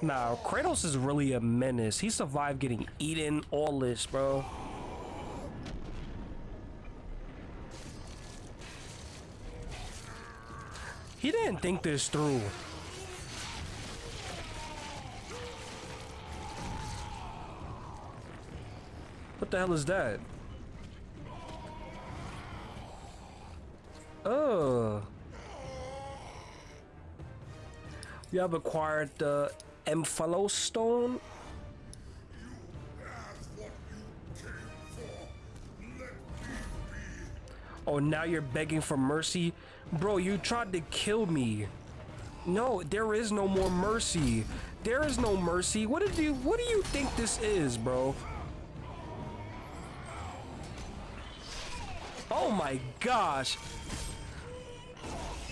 Nah, Kratos is really a menace. He survived getting eaten, all this, bro. He didn't think this through. What the hell is that? Oh. You have acquired the Stone. Oh, now you're begging for mercy? Bro, you tried to kill me. No, there is no more mercy. There is no mercy. What did you what do you think this is, bro? Oh my gosh.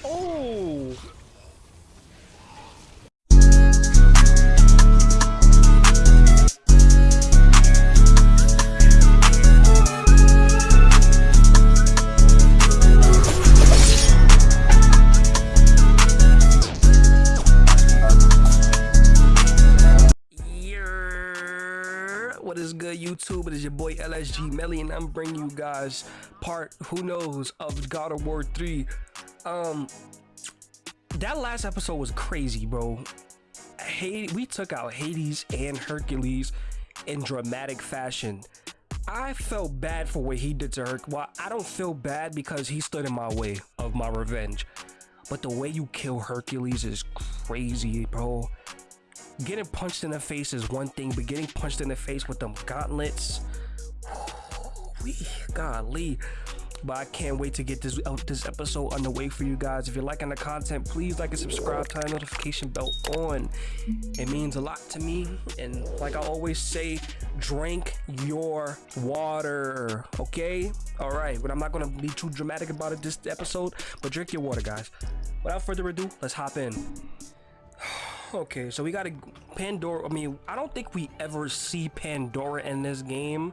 Oh. LSG Melly, and I'm bringing you guys part, who knows, of God of War 3. Um, that last episode was crazy, bro. Hades, we took out Hades and Hercules in dramatic fashion. I felt bad for what he did to Herc. Well, I don't feel bad because he stood in my way of my revenge. But the way you kill Hercules is crazy, bro getting punched in the face is one thing, but getting punched in the face with them gauntlets, we golly. But I can't wait to get this uh, this episode underway for you guys. If you're liking the content, please like and subscribe, turn notification bell on. It means a lot to me. And like I always say, drink your water. Okay? Alright, but I'm not gonna be too dramatic about it this episode, but drink your water, guys. Without further ado, let's hop in. Okay, so we got a Pandora. I mean, I don't think we ever see Pandora in this game,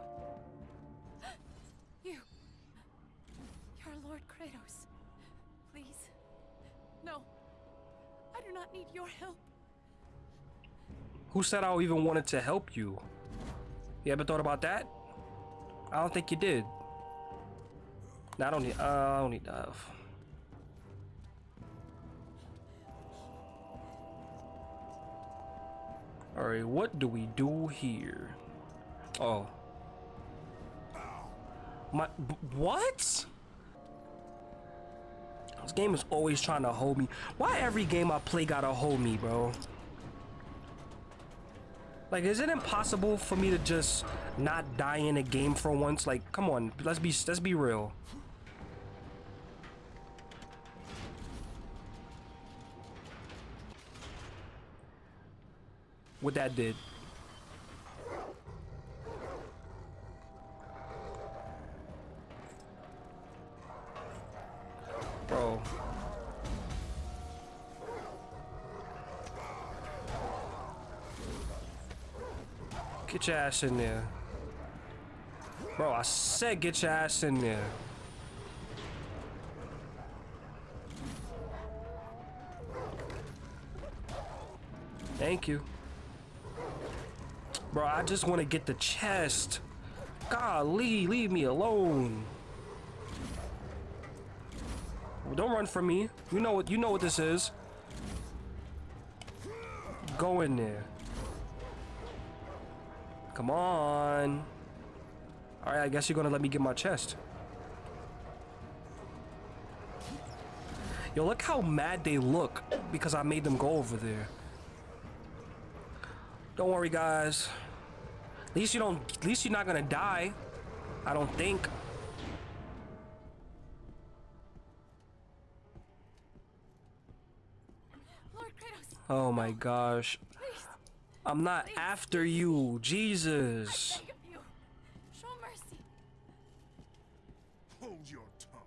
need your help. Who said I even wanted to help you? You ever thought about that? I don't think you did. No, I don't need. Uh, I don't need that. Alright, what do we do here? Oh. My what? This game is always trying to hold me. Why every game I play gotta hold me, bro? Like, is it impossible for me to just not die in a game for once? Like, come on, let's be let's be real. What that did. Bro. Get your ass in there. Bro, I said get your ass in there. Thank you. Bro, I just want to get the chest. Golly, leave me alone. Don't run from me. You know what you know what this is. Go in there. Come on. Alright, I guess you're gonna let me get my chest. Yo, look how mad they look because I made them go over there. Don't worry, guys. At least you don't. At least you're not gonna die. I don't think. Oh my gosh. I'm not after you. Jesus. Show mercy. Hold your tongue.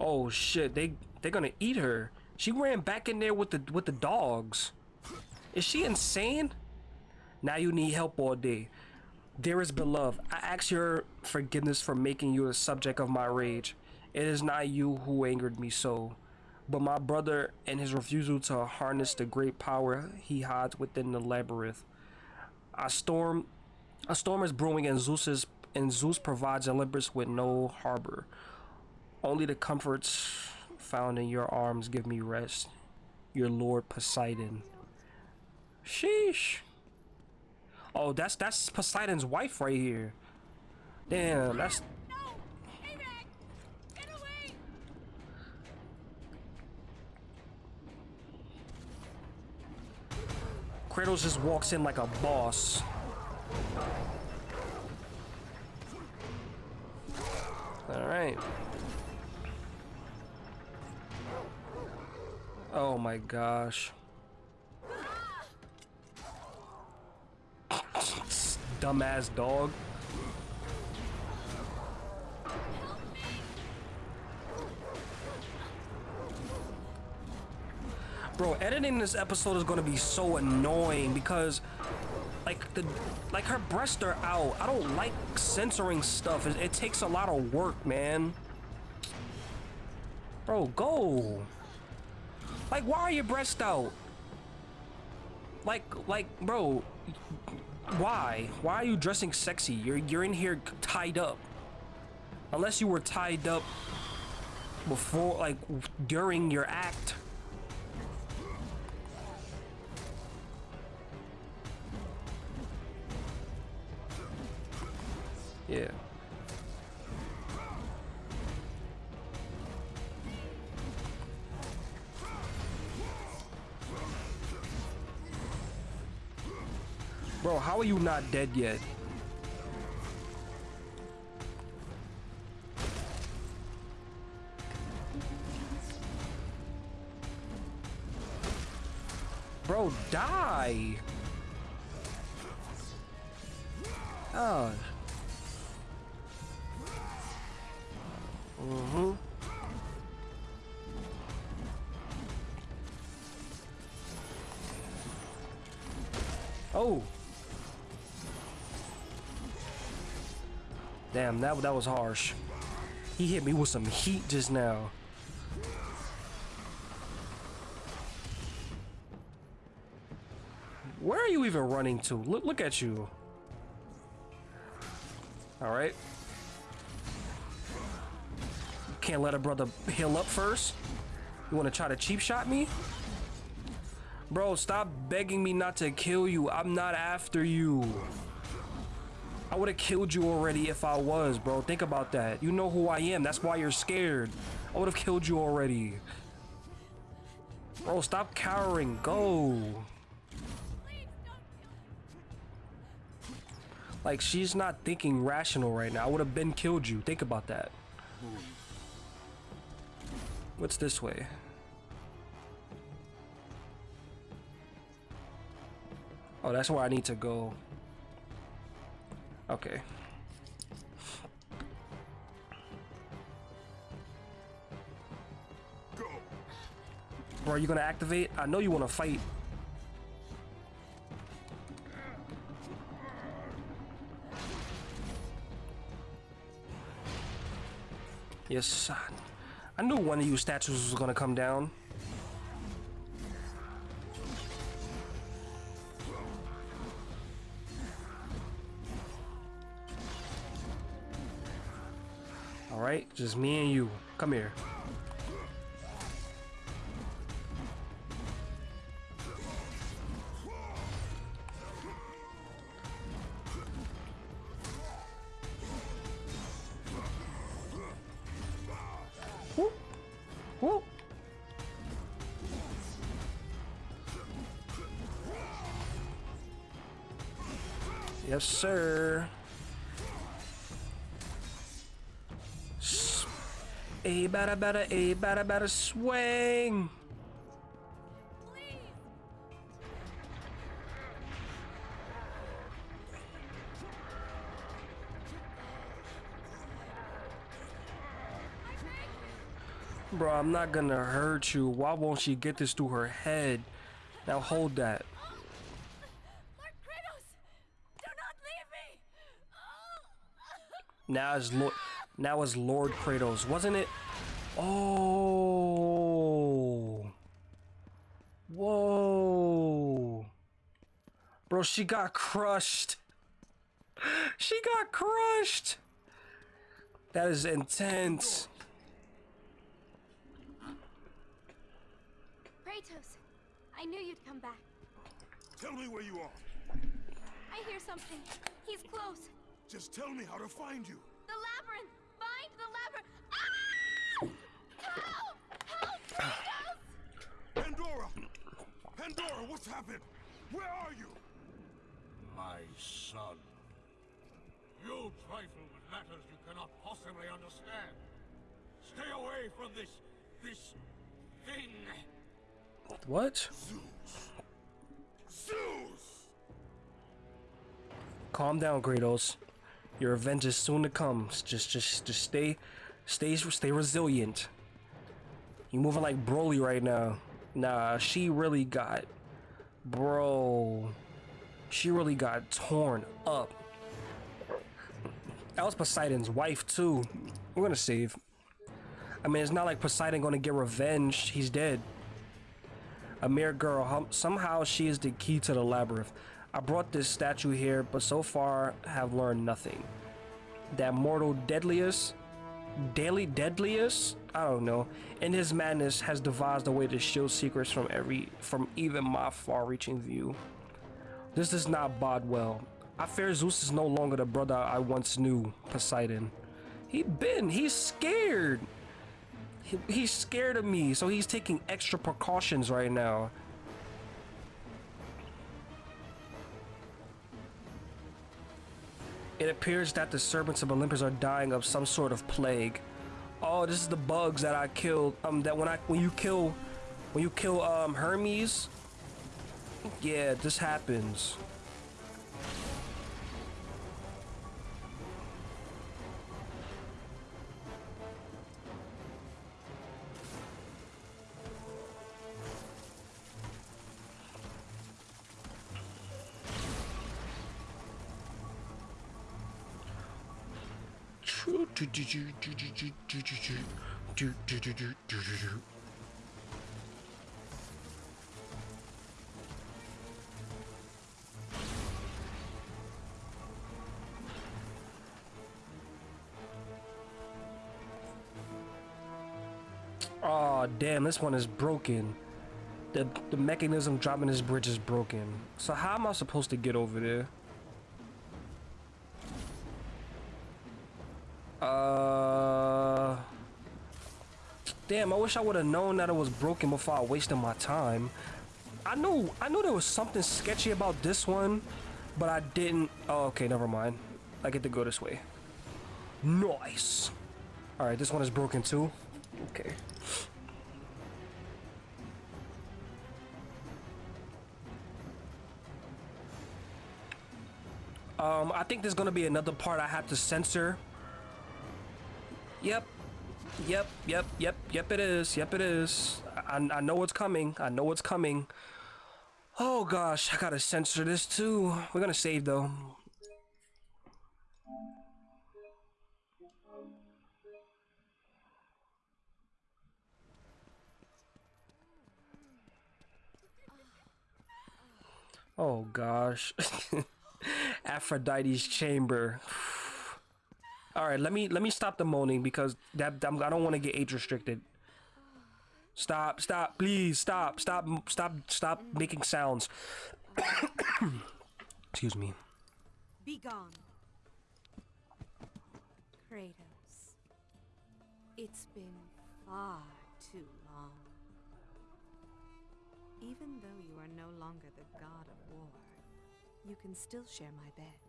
Oh shit, they they're gonna eat her. She ran back in there with the with the dogs. Is she insane? Now you need help all day. Dearest beloved, I ask your forgiveness for making you the subject of my rage. It is not you who angered me so, but my brother and his refusal to harness the great power he hides within the labyrinth. A storm, a storm is brewing, and Zeus and Zeus provides Olympus with no harbor. Only the comforts found in your arms give me rest. Your Lord Poseidon. Sheesh. Oh, that's that's Poseidon's wife right here. Damn, that's No! Avag! Get away! Kratos just walks in like a boss. All right. Oh my gosh. Dumbass dog. Bro, editing this episode is gonna be so annoying because like the like her breasts are out. I don't like censoring stuff. It, it takes a lot of work, man. Bro, go. Like, why are your breasts out? Like, like, bro, why? Why are you dressing sexy? You're you're in here tied up. Unless you were tied up before, like, during your act. Yeah. Bro, how are you not dead yet? Bro, die! Oh. Mm-hmm. Oh. Damn, that that was harsh. He hit me with some heat just now. Where are you even running to? Look look at you. All right. Can't let a brother heal up first. You want to try to cheap shot me? Bro, stop begging me not to kill you. I'm not after you. I would have killed you already if I was, bro. Think about that. You know who I am. That's why you're scared. I would have killed you already. Bro, stop cowering. Go. Like, she's not thinking rational right now. I would have been killed you. Think about that. What's this way? Oh, that's where I need to go. Okay. Go. Bro, are you gonna activate? I know you wanna fight. Yes. I knew one of you statues was gonna come down. All right, just me and you. Come here. Whoop. Whoop. Yes, sir. A better, better, a better, better swing. Bro, I'm not gonna hurt you. Why won't she get this through her head? Now hold that. Now it's Lord. Now it's Lord Kratos, wasn't it? Oh. Whoa. Bro, she got crushed. She got crushed. That is intense. Kratos, I knew you'd come back. Tell me where you are. I hear something. He's close. Just tell me how to find you. The labyrinth! Find the labyrinth! Ah! Help! Help! Pandora! Pandora, what's happened? Where are you? My son. You trifle with matters you cannot possibly understand. Stay away from this... this... thing. What? Zeus! Zeus! Calm down, Kratos. Your revenge is soon to come. Just, just, just stay, stay, stay resilient. You moving like Broly right now. Nah, she really got, bro. She really got torn up. That was Poseidon's wife too. We're gonna save. I mean, it's not like Poseidon gonna get revenge. He's dead. A mere girl. Somehow she is the key to the labyrinth. I brought this statue here, but so far have learned nothing. That mortal deadliest, daily deadliest, I don't know, in his madness has devised a way to shield secrets from every, from even my far-reaching view. This does not bode well. I fear Zeus is no longer the brother I once knew, Poseidon. He been, he's scared. He, he's scared of me, so he's taking extra precautions right now. It appears that the servants of Olympus are dying of some sort of plague. Oh, this is the bugs that I killed. Um, that when I when you kill, when you kill um Hermes, yeah, this happens. Oh damn, this one is broken. The the mechanism dropping this bridge is broken. So how am I supposed to get over there? Uh Damn, I wish I would have known that it was broken before I wasted my time. I knew I knew there was something sketchy about this one, but I didn't Oh, okay, never mind. I get to go this way. Nice. Alright, this one is broken too. Okay. Um, I think there's gonna be another part I have to censor. Yep. Yep, yep, yep, yep it is. Yep it is. I, I know what's coming. I know what's coming. Oh gosh, I gotta censor this too. We're gonna save though. Oh gosh. Aphrodite's chamber. All right, let me let me stop the moaning because that I'm, I don't want to get age restricted. Stop, stop, please, stop, stop, stop, stop making sounds. Excuse me. Be gone. Kratos. It's been far too long. Even though you are no longer the god of war, you can still share my bed.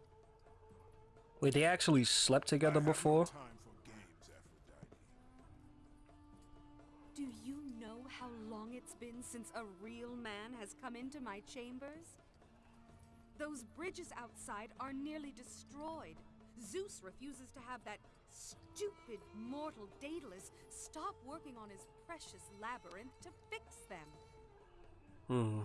Wait, they actually slept together I have no before? time for games, Aphrodite. Do you know how long it's been since a real man has come into my chambers? Those bridges outside are nearly destroyed. Zeus refuses to have that stupid mortal Daedalus stop working on his precious labyrinth to fix them. Hmm.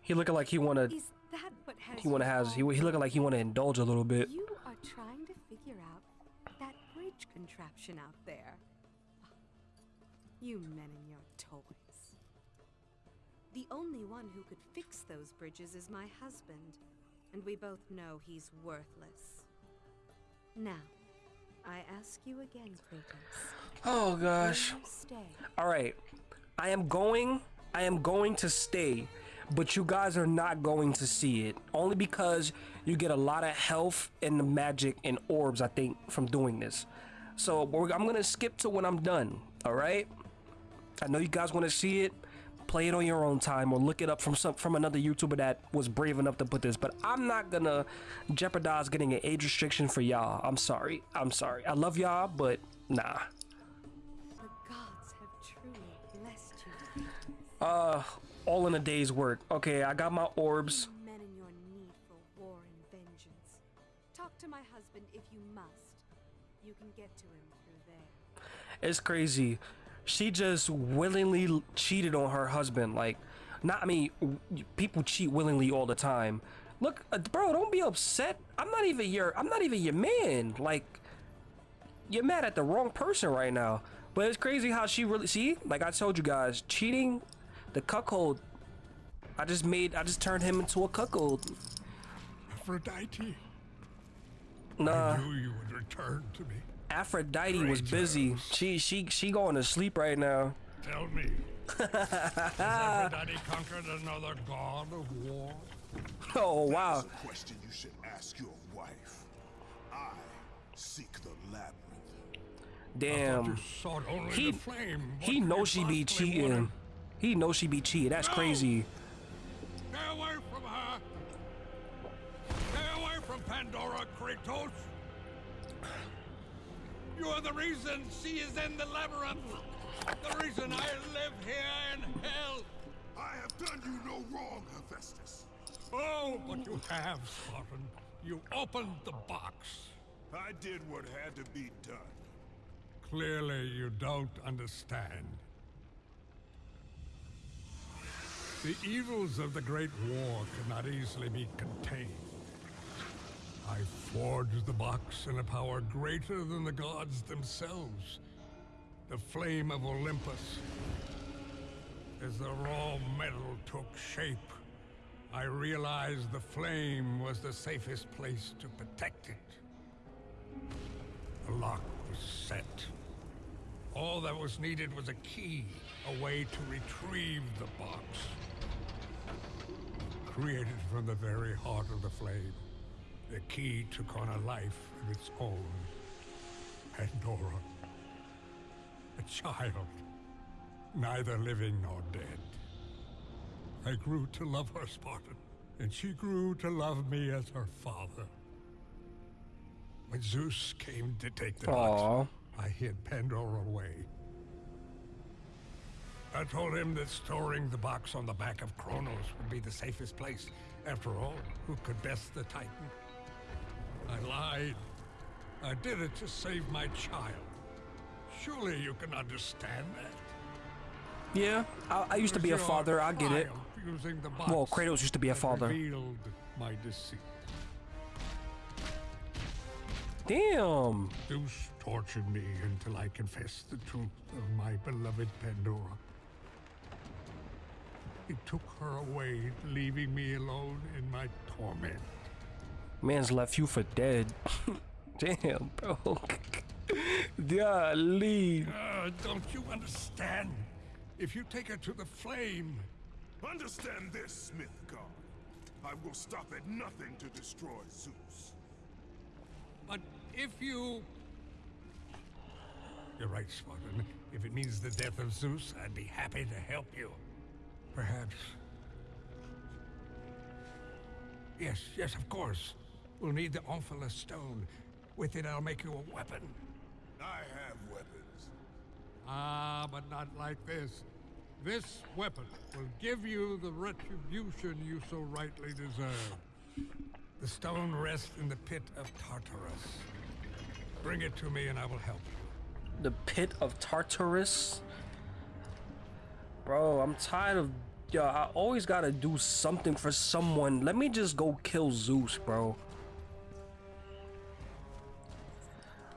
He looking like he wanna Is that what has he wanna you has he he looking like he wanna indulge a little bit. You are trying to figure out that bridge contraption out there. You men and your toys. The only one who could fix those bridges is my husband, and we both know he's worthless. Now, I ask you again, Kratos. Oh gosh. stay? All right. I am going I am going to stay, but you guys are not going to see it. Only because you get a lot of health and the magic and orbs I think from doing this. So I'm going to skip to when I'm done, all right? I know you guys want to see it. Play it on your own time or look it up from some from another YouTuber that was brave enough to put this. But I'm not gonna jeopardize getting an age restriction for y'all. I'm sorry. I'm sorry. I love y'all, but nah. The gods have truly blessed you. Uh, all in a day's work. Okay, I got my orbs. Men and your need for war and vengeance. Talk to my husband if you must. You can get to him through there. It's crazy. She just willingly cheated on her husband. Like, not. I mean, people cheat willingly all the time. Look, uh, bro, don't be upset. I'm not even your. I'm not even your man. Like, you're mad at the wrong person right now. But it's crazy how she really see. Like I told you guys, cheating, the cuckold. I just made. I just turned him into a cuckold. Aphrodite, Nah. I knew you would return to me. Aphrodite was busy. Zeus. She she she going to sleep right now. Tell me, has Aphrodite conquered another god of war? Oh wow. That's a question you should ask your wife. I seek the labyrinth. Damn. You sought only He the flame. he knows she be possibly cheating. Wanted? He knows she be cheating. That's No! crazy. Stay away from her! Stay away from Pandora, Kratos! You are the reason she is in the labyrinth! The reason I live here in hell! I have done you no wrong, Hephaestus. Oh, but you have, Spartan. You opened the box. I did what had to be done. Clearly, you don't understand. The evils of the Great War cannot easily be contained. I forged the box in a power greater than the gods themselves. The flame of Olympus. As the raw metal took shape, I realized the flame was the safest place to protect it. The lock was set. All that was needed was a key, a way to retrieve the box. Created from the very heart of the flame, the key took on a life of its own. Pandora. A child, neither living nor dead. I grew to love her, Spartan, and she grew to love me as her father. When Zeus came to take the box. I hid Pandora away. I told him that storing the box on the back of Kronos would be the safest place. After all, who could best the Titan? I lied. I did it to save my child. Surely you can understand that. Yeah, I, I used to be a It was your father. I get it. Using the box Well, Kratos used to be a father. My deceit. Damn. Zeus tortured me until I confessed the truth of my beloved Pandora. He took her away, leaving me alone in my torment. Man's left you for dead. Damn, bro. Golly. Uh, don't you understand? If you take her to the flame, Understand this, Smith God. I will stop at nothing to destroy Zeus. but if you... You're right, Spartan. If it means the death of Zeus, I'd be happy to help you. Perhaps. Yes, yes, of course. We'll need the Omphalos stone. With it, I'll make you a weapon. I have weapons. Ah, but not like this. This weapon will give you the retribution you so rightly deserve. The stone rests in the pit of Tartarus. Bring it to me and I will help you. The pit of Tartarus. Bro, I'm tired of yo, I always gotta do something for someone. Let me just go kill Zeus, bro.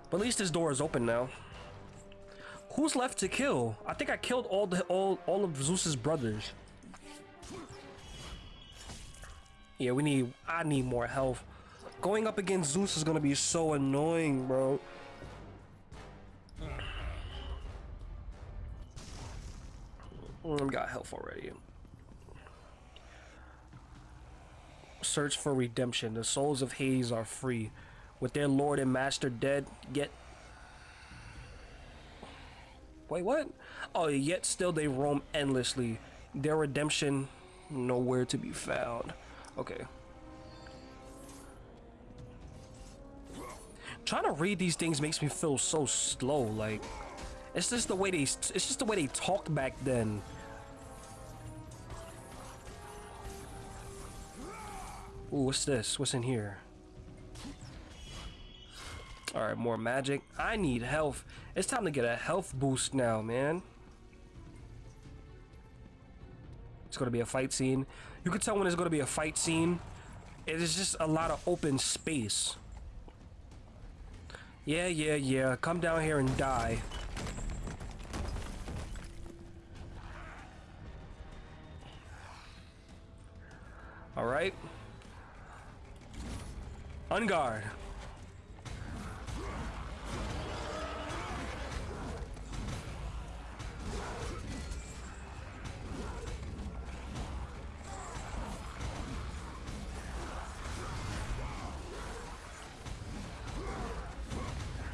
But at least this door is open now. Who's left to kill? I think I killed all the all all of Zeus's brothers. Yeah, we need I need more health. Going up against Zeus is gonna be so annoying, bro. Mm, got health already. Search for redemption. The souls of Hades are free. With their lord and master dead, get Wait, what? Oh, yet still they roam endlessly. Their redemption nowhere to be found. Okay. Trying to read these things makes me feel so slow. Like, it's just the way they. It's just the way they talked back then. Ooh, what's this? What's in here? Alright, more magic. I need health. It's time to get a health boost now, man. It's gonna be a fight scene. You can tell when it's gonna be a fight scene. It is just a lot of open space. Yeah, yeah, yeah. Come down here and die. On guard.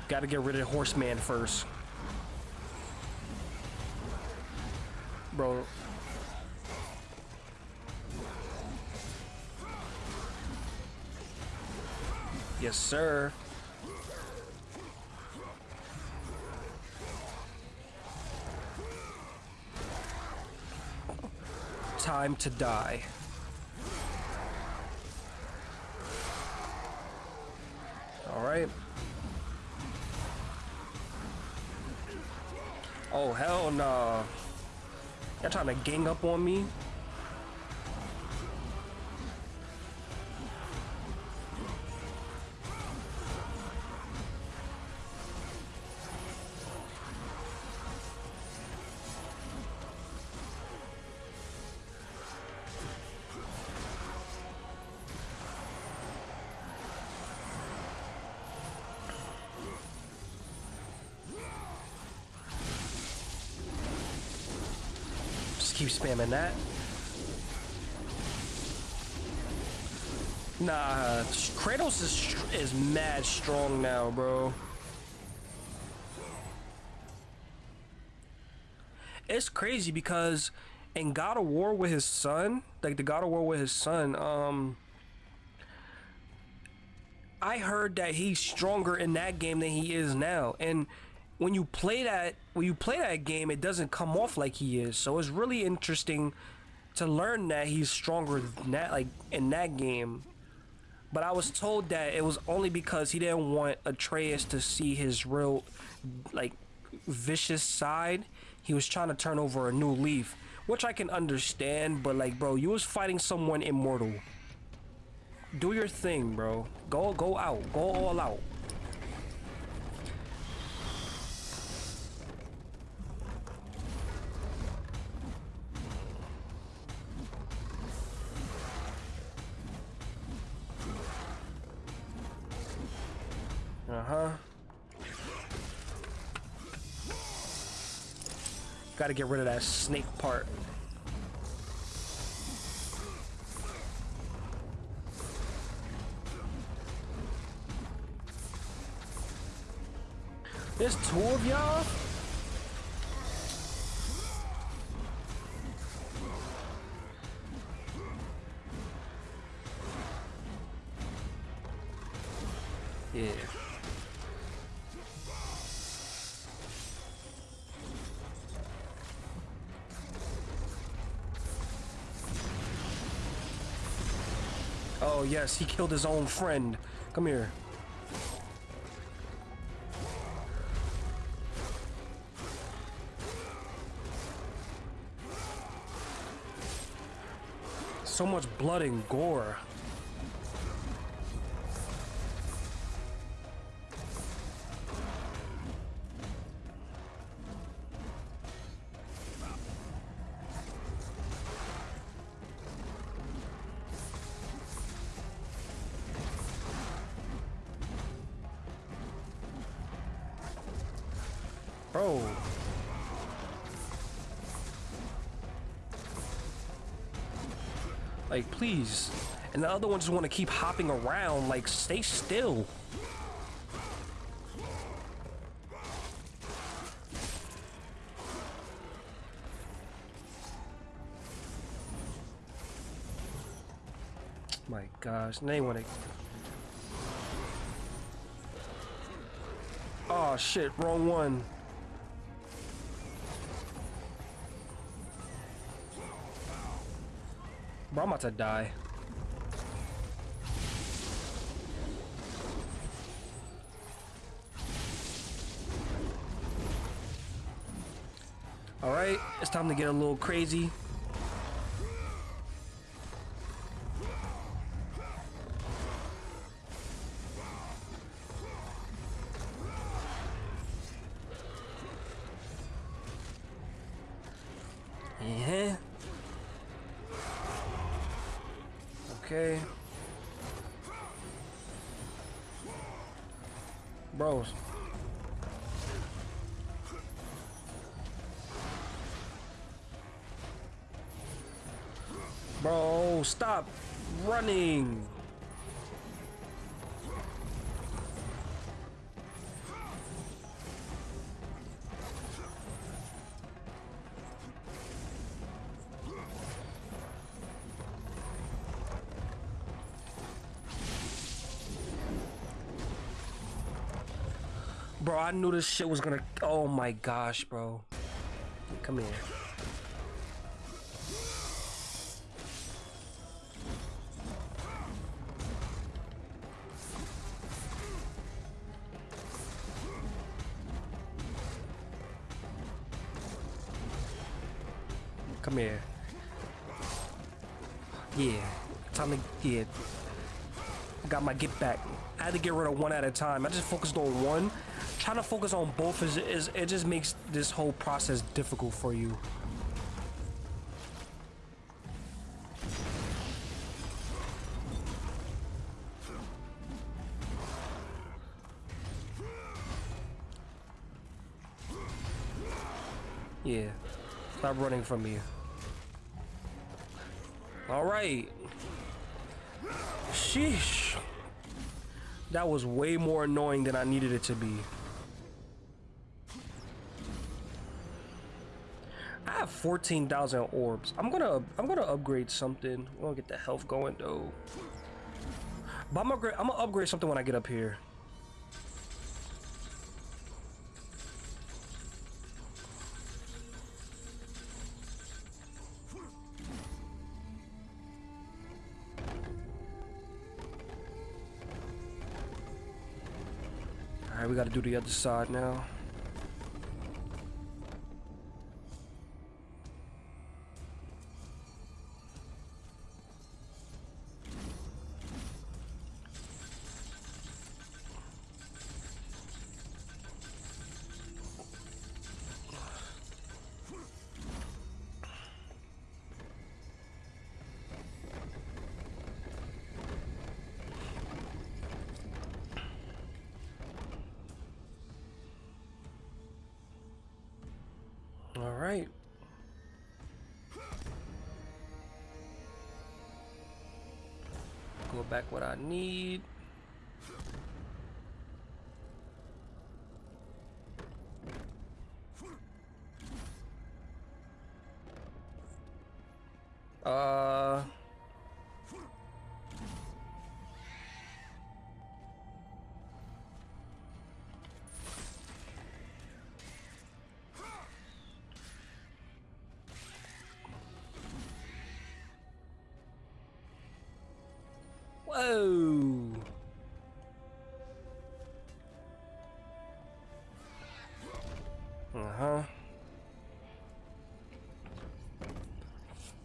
Gotta get rid of Horseman first. Bro. Yes, sir. Time to die. All right. Oh, hell no. Nah. Y'all trying to gang up on me? Spamming that. Nah, Kratos is is mad strong now, bro. It's crazy because in God of War with his son, like the God of War with his son, um, I heard that he's stronger in that game than he is now, and when you play that when you play that game it doesn't come off like he is. So it's really interesting to learn that he's stronger than that like in that game. But I was told that it was only because he didn't want Atreus to see his real like vicious side. He was trying to turn over a new leaf which I can understand but like bro you was fighting someone immortal. Do your thing bro. Go go out. Go all out Uh-huh. Gotta get rid of that snake part. There's two of y'all? Yeah. Yes, he killed his own friend. Come here. So much blood and gore. Like, please. And the other ones just want to keep hopping around. Like, stay still. My gosh, they want to. Oh shit, wrong one. About to die. Alright, it's time to get a little crazy. Bro, I knew this shit was gonna. Oh my gosh, bro. Come here. Come here. Yeah. Time to get. I Got my get back. I had to get rid of one at a time. I just focused on one. Trying to focus on both is, is it just makes this whole process difficult for you. Yeah. Stop running from me. Alright. Sheesh. That was way more annoying than I needed it to be. 14,000 orbs. I'm gonna I'm gonna upgrade something. I'm gonna get the health going though. But I'm I'm gonna upgrade something when I get up here. Alright, we gotta do the other side now. Back what I need.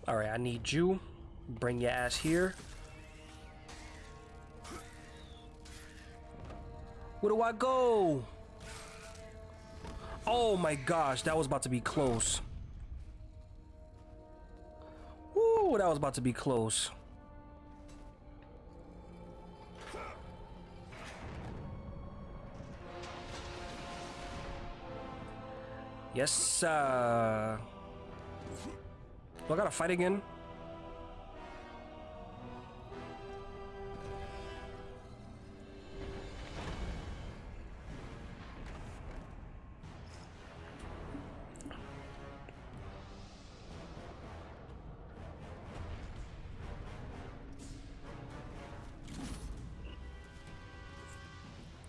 Alright, I need you. Bring your ass here. Where do I go? Oh my gosh, that was about to be close. Woo, that was about to be close. Yes, sir. Do I gotta fight again?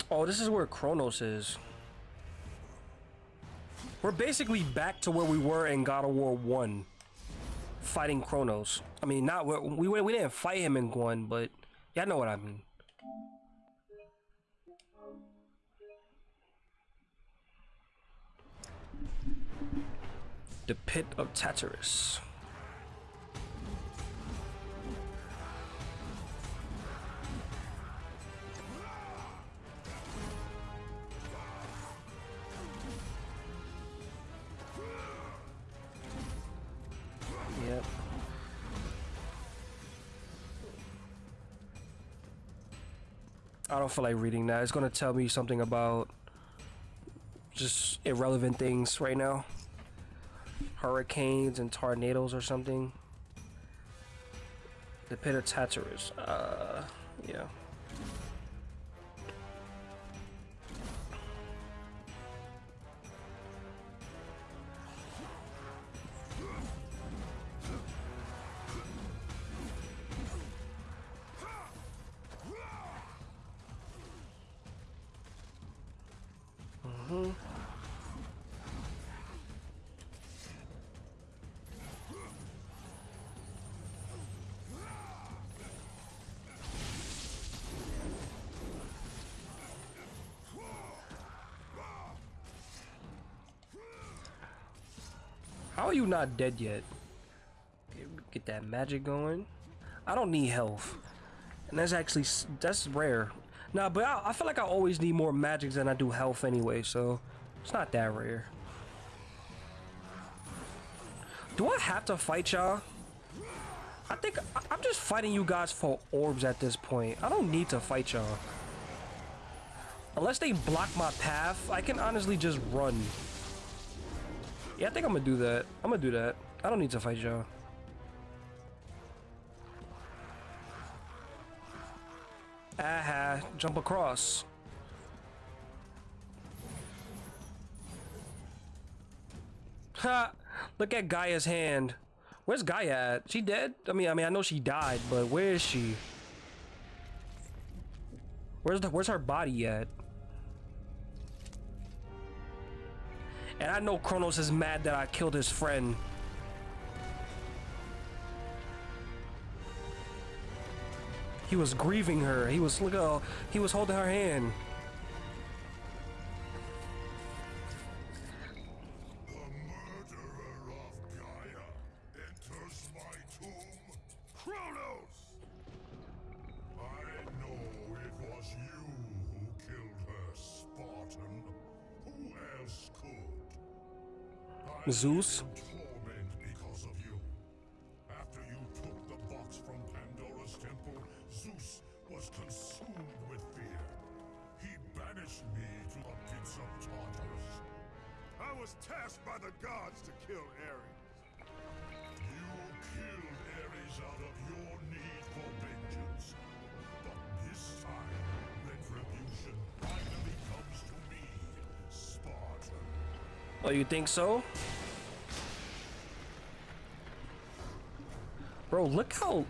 Oh, this is where Kronos is. We're basically back to where we were in God of War 1. Fighting Kronos. I mean, not we, we, we didn't fight him in 1, but y'all know what I mean. The Pit of Tartarus. Don't feel like reading that. It's gonna tell me something about just irrelevant things right now. Hurricanes and tornadoes or something. The pit of Tartarus. Uh, yeah. Not dead yet? Get that magic going. I don't need health. And that's actually, that's rare. Nah, but I, I feel like I always need more magics than I do health anyway, so it's not that rare. Do I have to fight y'all? I think I- I'm just fighting you guys for orbs at this point. I don't need to fight y'all. Unless they block my path, I can honestly just run. Yeah, I think I'm gonna do that. I'm gonna do that. I don't need to fight y'all. Aha, jump across. Ha! Look at Gaia's hand. Where's Gaia at? She dead? I mean, I mean, I know she died, but where is she? Where's the, where's her body at? And I know Kronos is mad that I killed his friend. He was grieving her. He was look at he was holding her hand. Zeus? live in torment because of you. After you took the box from Pandora's temple, Zeus was consumed with fear. He banished me to the of Tartarus. I was tasked by the gods to kill Ares. You killed Ares out of your need for vengeance. But this time, retribution finally comes to me, Spartan. Oh, you think so? Bro, look how...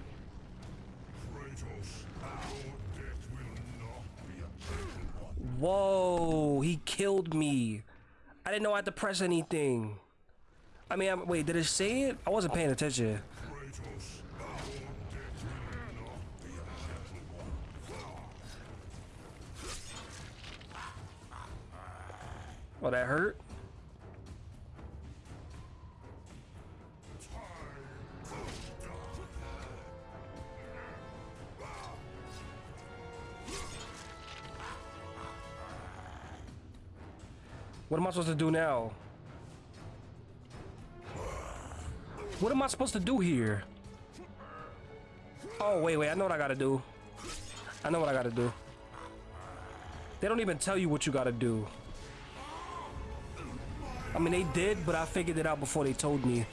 Whoa, he killed me. I didn't know I had to press anything. I mean, I'm, wait, did it say it? I wasn't paying attention. Oh, that hurt? What am I supposed to do now? What am I supposed to do here? Oh, wait, wait. I know what I gotta do. I know what I gotta do. They don't even tell you what you gotta do. I mean, they did, but I figured it out before they told me.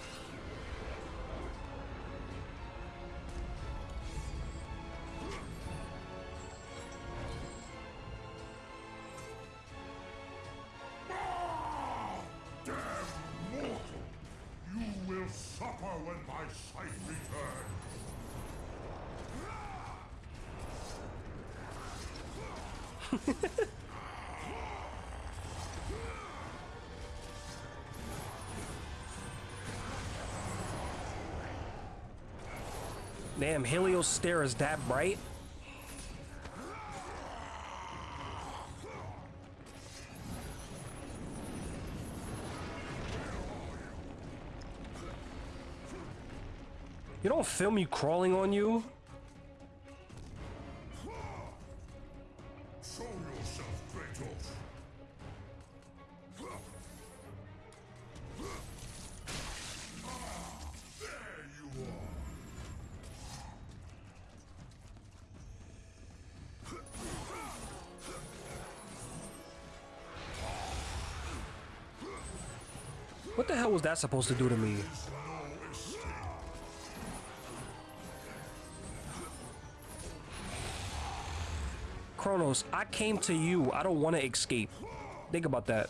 Helios stare is that bright? You don't film me crawling on you? That supposed to do to me? No. Kronos, I came to you. I don't want to escape. Think about that.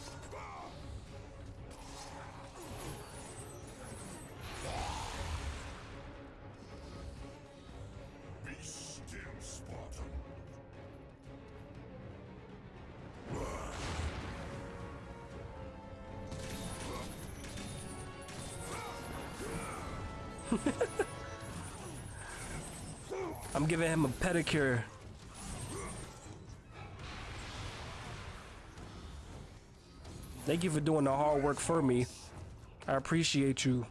Giving him a pedicure. Thank you for doing the hard work for me. I appreciate you.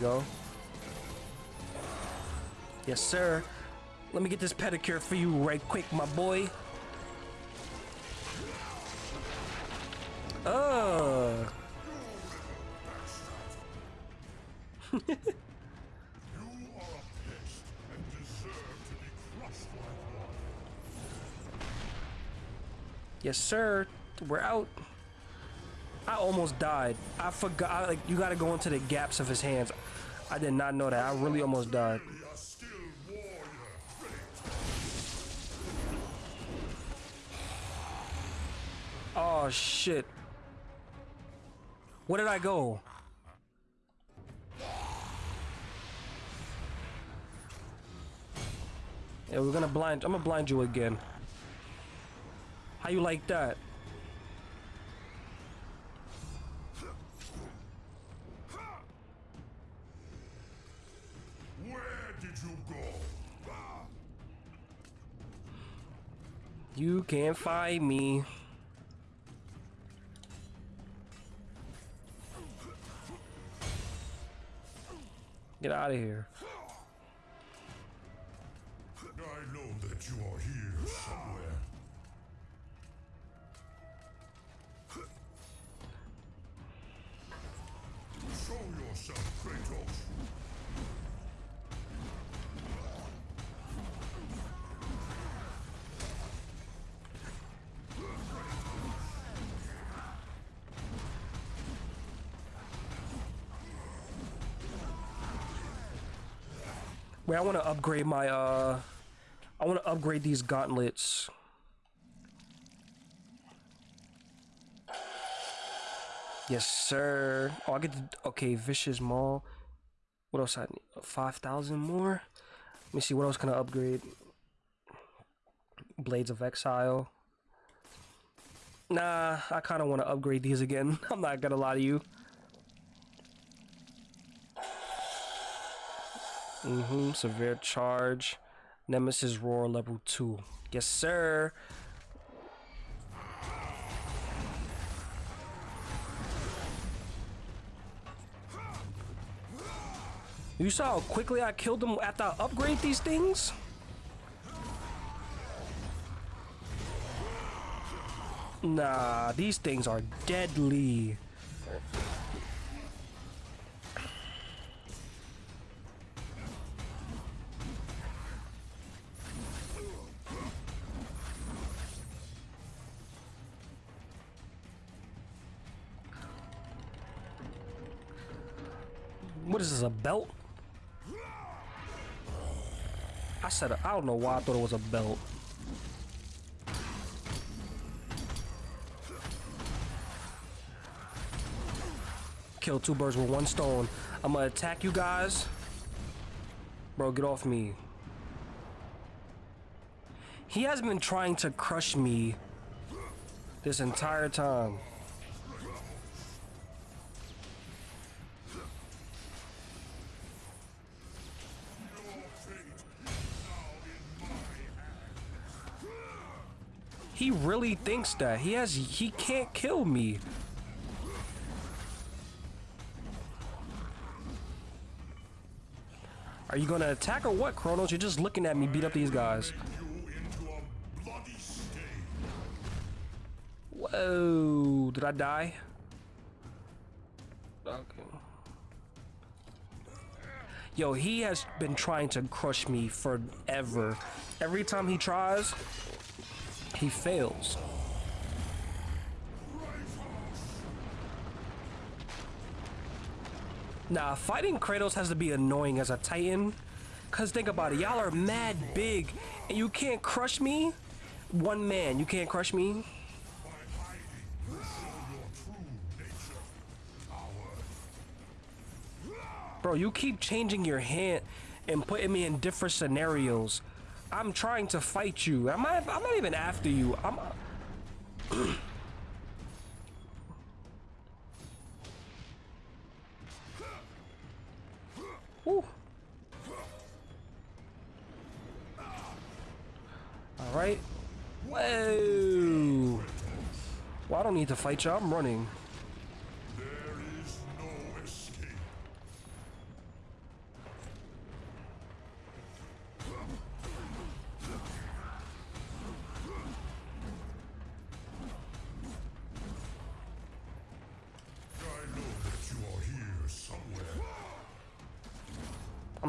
Go. Yes, sir. Let me get this pedicure for you right quick, my boy. One. Uh. Yes, sir. We're out. Almost died. I forgot. Like, you got to go into the gaps of his hands. I did not know that. I really almost died. Oh shit. Where did I go? Yeah, we're gonna blind. I'm gonna blind you again. How you like that? Can't find me. Get out of here. Wait, I want to upgrade my, uh... I want to upgrade these gauntlets. Yes, sir. Oh, I get the... Okay, Vicious Maul. What else I need? 5,000 more? Let me see, what else can I upgrade? Blades of Exile. Nah, I kind of want to upgrade these again. I'm not gonna lie to you. Mm-hmm, Severe Charge. Nemesis Roar level 2. Yes, sir. You saw how quickly I killed them after I upgrade these things? Nah, these things are deadly. Said, I don't know why I thought it was a belt. Kill two birds with one stone. I'm gonna attack you guys. Bro, get off me. He has been trying to crush me this entire time. He really thinks that. He has he can't kill me. Are you gonna attack or what, Kronos? You're just looking at me beat up these guys. Whoa, did I die? Okay. Yo, he has been trying to crush me forever. Every time he tries, he fails. Nah, fighting Kratos has to be annoying as a Titan. Cause think about it, y'all are mad big and you can't crush me? One man, you can't crush me? Bro, you keep changing your hand and putting me in different scenarios. I'm trying to fight you. I'm not, I'm not even after you. I'm... Woo. All right. Whoa. Well, I don't need to fight you. I'm running.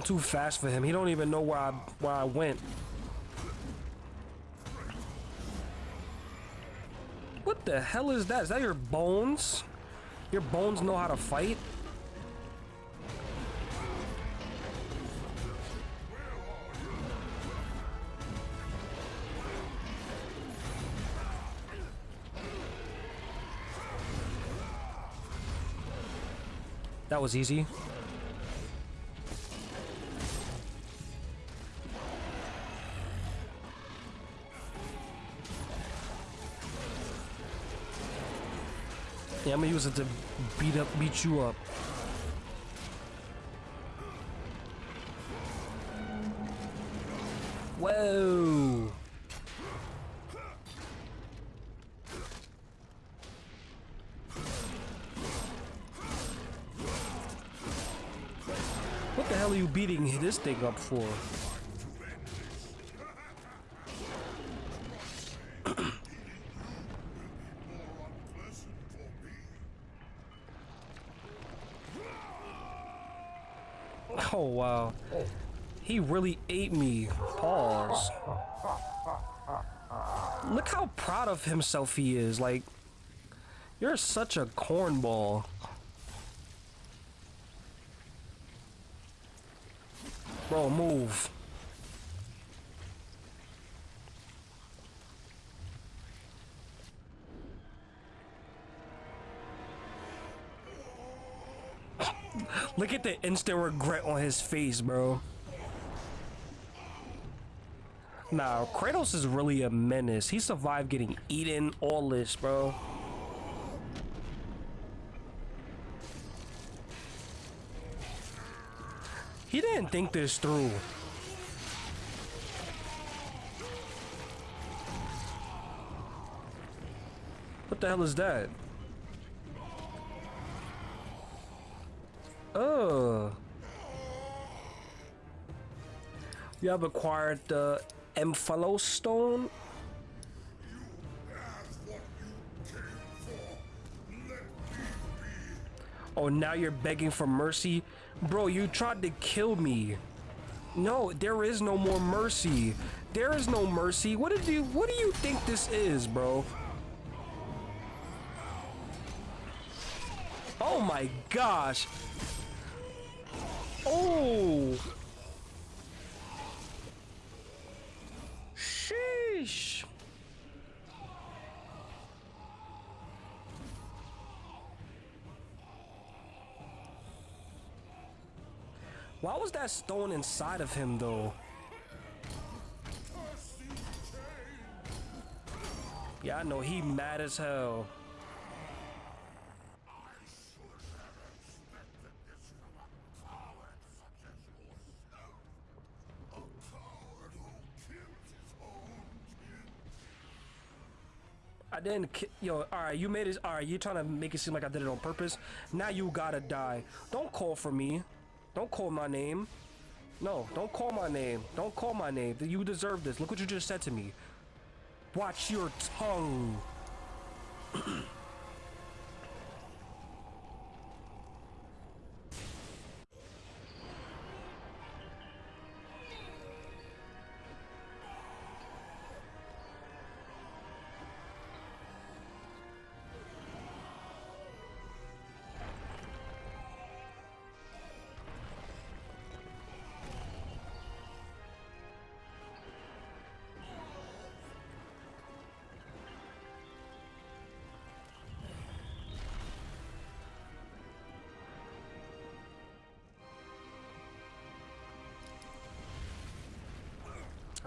I'm too fast for him. He don't even know where I where I went. What the hell is that? Is that your bones? Your bones know how to fight? That was easy. I'm gonna use it to beat up, beat you up. Whoa! What the hell are you beating this thing up for? Oh wow. He really ate me. Pause. Look how proud of himself he is. Like, you're such a cornball. Bro, move. Look at the instant regret on his face, bro. Nah, Kratos is really a menace. He survived getting eaten, all this, bro. He didn't think this through. What the hell is that? Oh. You have acquired the Stone. Oh, now you're begging for mercy? Bro, you tried to kill me. No, there is no more mercy. There is no mercy. What did you what do you think this is, bro? Oh my gosh. Oh. Sheesh. Why was that stone inside of him though? Yeah, I know he mad as hell. I didn't yo, alright, you made it alright, you trying to make it seem like I did it on purpose. Now you gotta die. Don't call for me. Don't call my name. No, don't call my name. Don't call my name. You deserve this. Look what you just said to me. Watch your tongue.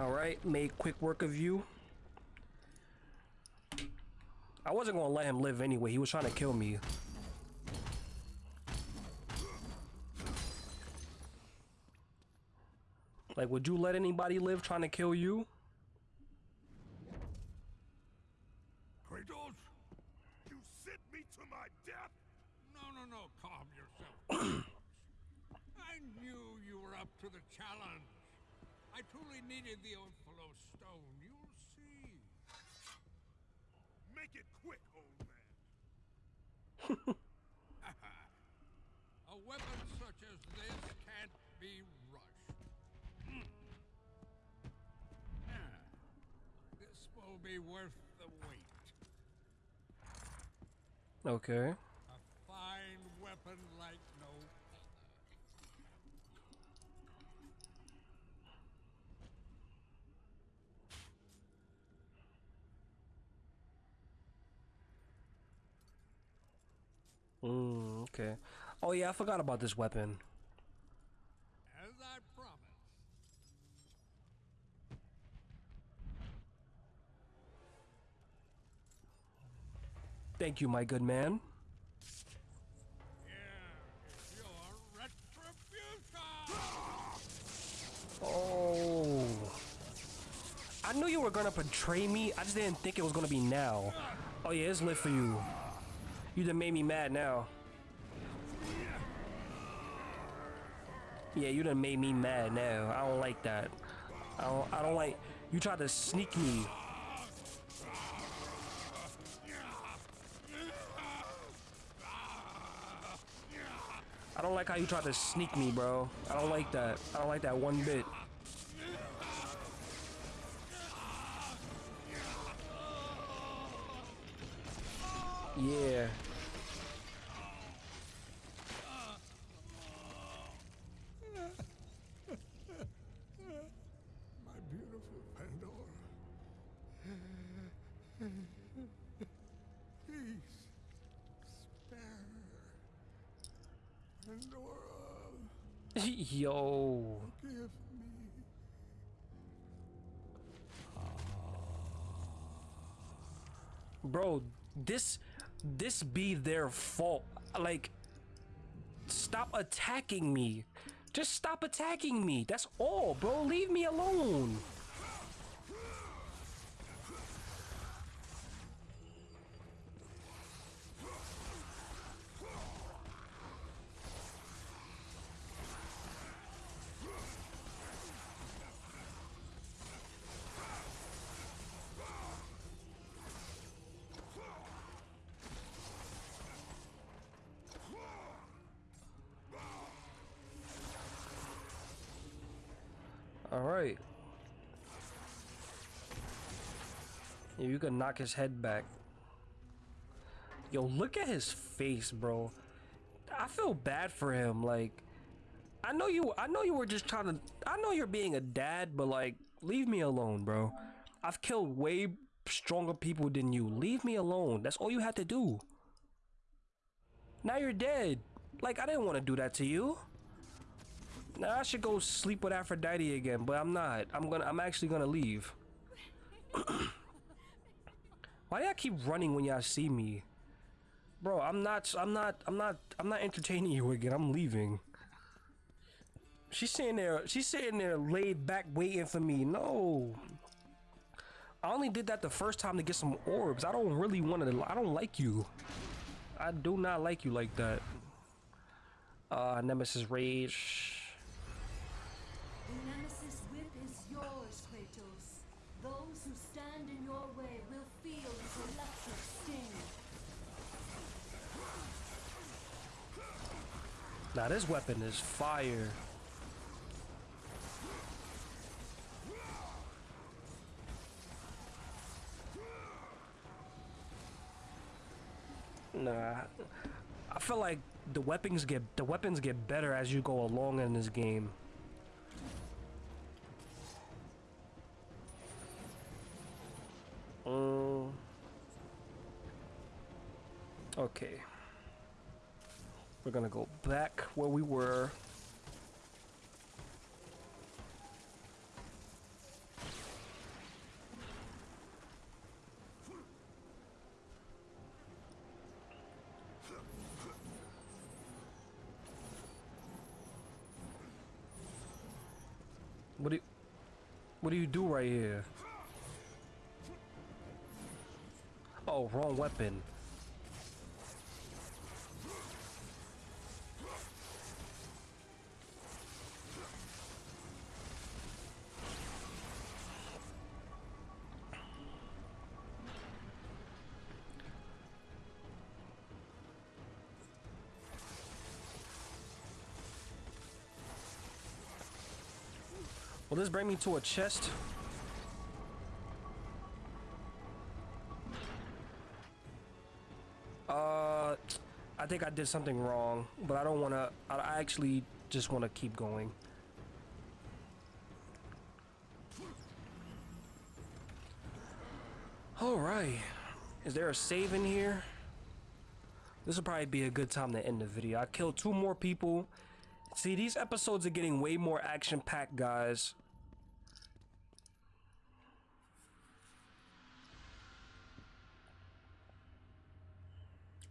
Alright, made quick work of you. I wasn't gonna let him live anyway. He was trying to kill me. Like, would you let anybody live trying to kill you? Okay. A fine weapon like no. Mm, okay. Oh yeah, I forgot about this weapon. As I promised. Thank you, my good man. Oh. I knew you were gonna betray me. I just didn't think it was gonna be now. Oh yeah, it's lit for you. You done made me mad now. Yeah, you done made me mad now. I don't like that. I don't, I don't like... You tried to sneak me. Don't like how you tried to sneak me, bro. I don't like that. I don't like that one bit. Yeah. Pandora, Yo. give me. Bro, this this be their fault. Like stop attacking me. Just stop attacking me. That's all, bro. Leave me alone. Right. Yeah, you can knock his head back. Yo, look at his face, bro. I feel bad for him. Like, I know you. I know you were just trying to. I know you're being a dad, but like, leave me alone, bro. I've killed way stronger people than you. Leave me alone. That's all you had to do. Now you're dead. Like, I didn't want to do that to you. Now I should go sleep with Aphrodite again, but I'm not. I'm gonna. I'm actually gonna leave. Why do y'all keep running when y'all see me, bro? I'm not. I'm not. I'm not. I'm not entertaining you again. I'm leaving. She's sitting there. She's sitting there, laid back, waiting for me. No. I only did that the first time to get some orbs. I don't really want to. I don't like you. I do not like you like that. Uh, Nemesis Rage. Now this weapon is fire. Nah, I feel like the weapons get the weapons get better as you go along in this game. Um, okay. We're gonna go back where we were. What do you, what do you do right here? Oh, wrong weapon. This bring me to a chest? Uh, I think I did something wrong, but I don't want to. I actually just want to keep going. All right. Is there a save in here? This will probably be a good time to end the video. I killed two more people. See, these episodes are getting way more action-packed, guys.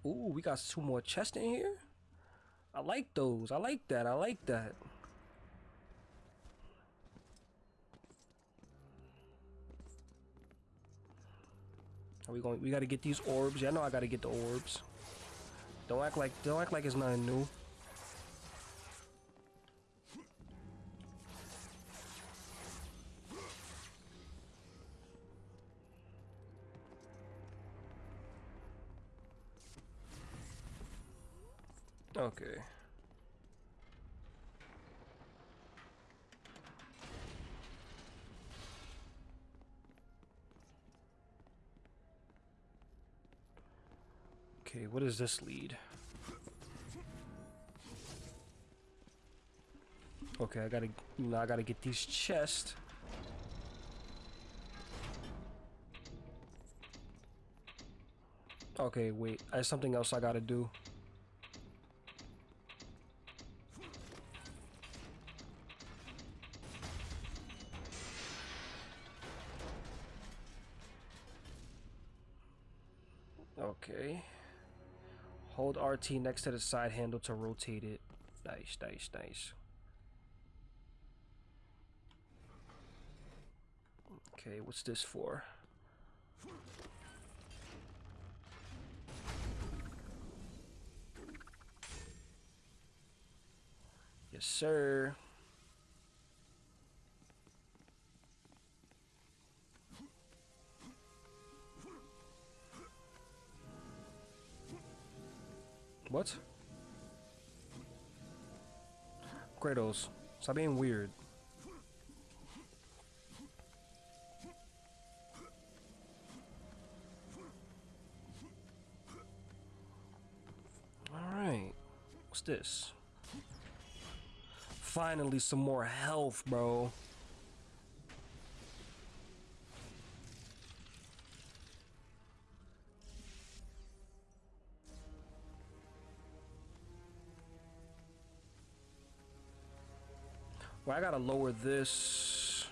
Ooh, we got two more chests in here. I like those. I like that. I like that. Are we going? We got to get these orbs. Yeah, I know I got to get the orbs. Don't act like don't act like it's nothing new. Okay. Okay, what does this lead? Okay, I gotta, I gotta get these chests. Okay, wait, there's something else I gotta do. Next to the side handle to rotate it. Nice, nice, nice. Okay, what's this for? Yes, sir. What? Kratos, stop being weird. Alright. What's this? Finally, some more health, bro. I gotta lower this.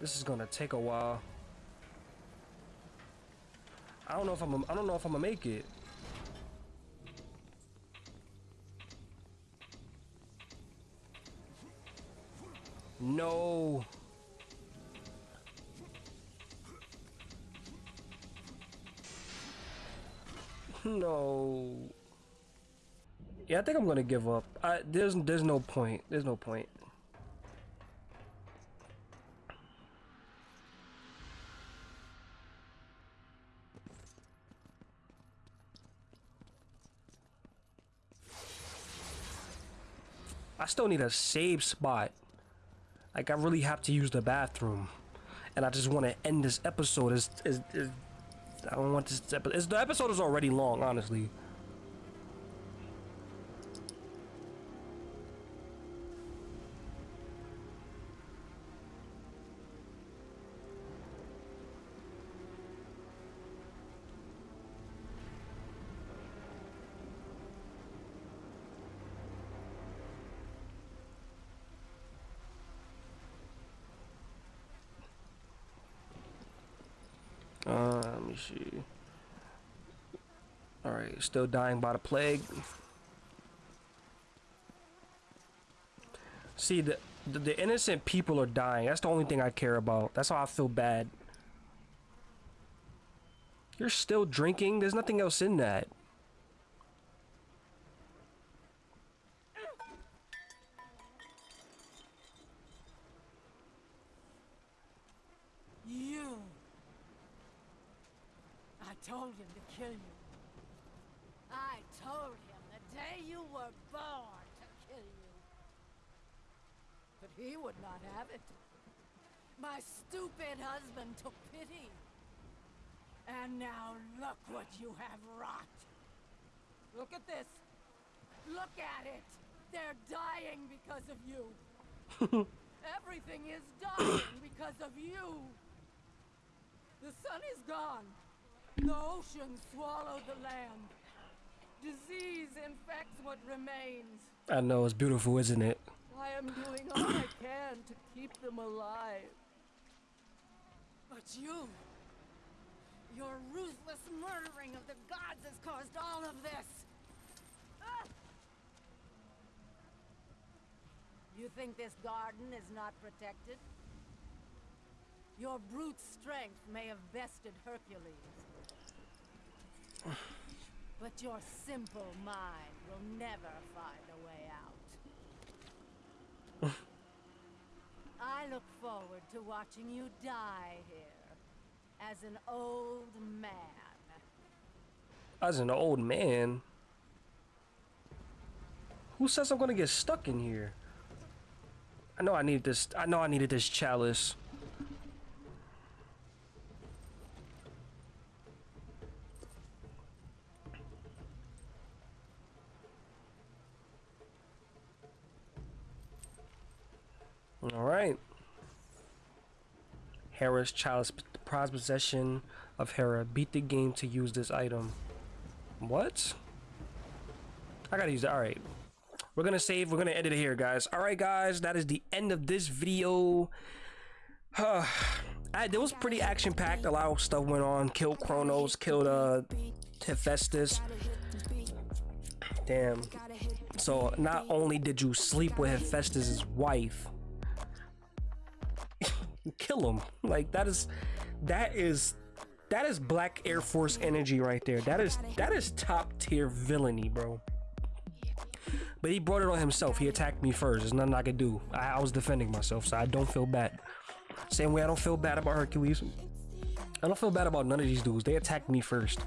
This is gonna take a while. I don't know if I'm. I don't know if I'm gonna make it. No. No. Yeah, I think I'm gonna give up. I, there's there's no point. There's no point. I still need a save spot. Like I really have to use the bathroom, and I just want to end this episode. Is is I don't want this episode. The episode is already long, honestly. Still dying by the plague. See, the, the, the innocent people are dying. That's the only thing I care about. That's how I feel bad. You're still drinking? There's nothing else in that. Were born to kill you. But he would not have it. My stupid husband took pity. And now look what you have wrought. Look at this. Look at it. They're dying because of you. Everything is dying because of you. The sun is gone. The ocean swallowed the land. Disease infects what remains. I know, it's beautiful, isn't it? I am doing all I can to keep them alive. But you, your ruthless murdering of the gods has caused all of this. Ah! You think this garden is not protected? Your brute strength may have bested Hercules. But your simple mind will never find a way out. I look forward to watching you die here as an old man. As an old man. Who says I'm gonna get stuck in here? I know I need this. I know I needed this chalice. All right. Hera's chalice prize possession of Hera. Beat the game to use this item. What? I gotta use it. All right. We're gonna save. We're gonna edit it here, guys. All right, guys. That is the end of this video. I, it was pretty action packed. A lot of stuff went on. Killed Kronos. Killed uh Hephaestus. Damn. So not only did you sleep with Hephaestus's wife, kill him. Like that is that is that is Black Air Force energy right there. That is that is top tier villainy, bro. But he brought it on himself. He attacked me first. There's nothing I could do. I, I was defending myself, so I don't feel bad. Same way I don't feel bad about Hercules. I don't feel bad about none of these dudes. They attacked me first.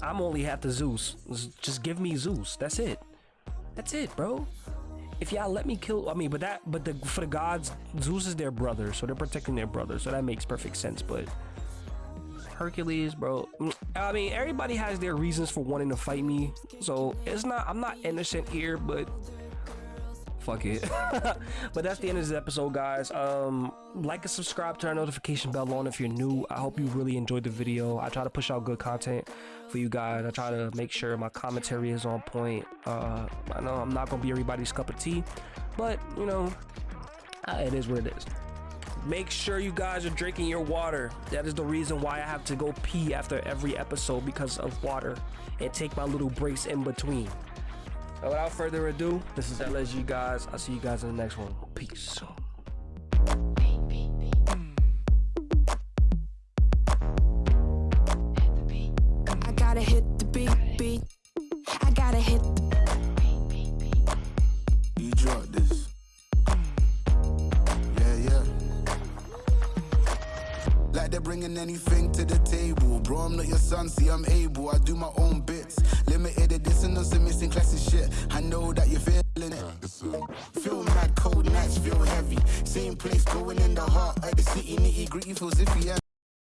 I'm only half the Zeus. Just give me Zeus. That's it. That's it, bro. If y'all let me kill, I mean, but that, but the for the gods, Zeus is their brother, so they're protecting their brother, so that makes perfect sense. But Hercules, bro. I mean, everybody has their reasons for wanting to fight me, so it's not. I'm not innocent here, but fuck it. but that's the end of this episode, guys. Um, like and subscribe, turn notification bell on if you're new. I hope you really enjoyed the video. I try to push out good content for you guys. I try to make sure my commentary is on point. Uh, I know I'm not gonna be everybody's cup of tea, but you know, uh, it is what it is. Make sure you guys are drinking your water. That is the reason why I have to go pee after every episode because of water and take my little breaks in between. So without further ado, this is LSG guys. I'll see you guys in the next one. Peace. I gotta hit the beat, beat. I gotta hit You drop this. Yeah, yeah. Like they're bringing anything to the table. Bro, I'm not your son, see, I'm able. I do my own bits. Limited edition on some missing classic shit. I know that you're feeling it. Feel mad, cold nights feel heavy. Same place, going in the heart of the city. Nitty gritty feels iffy.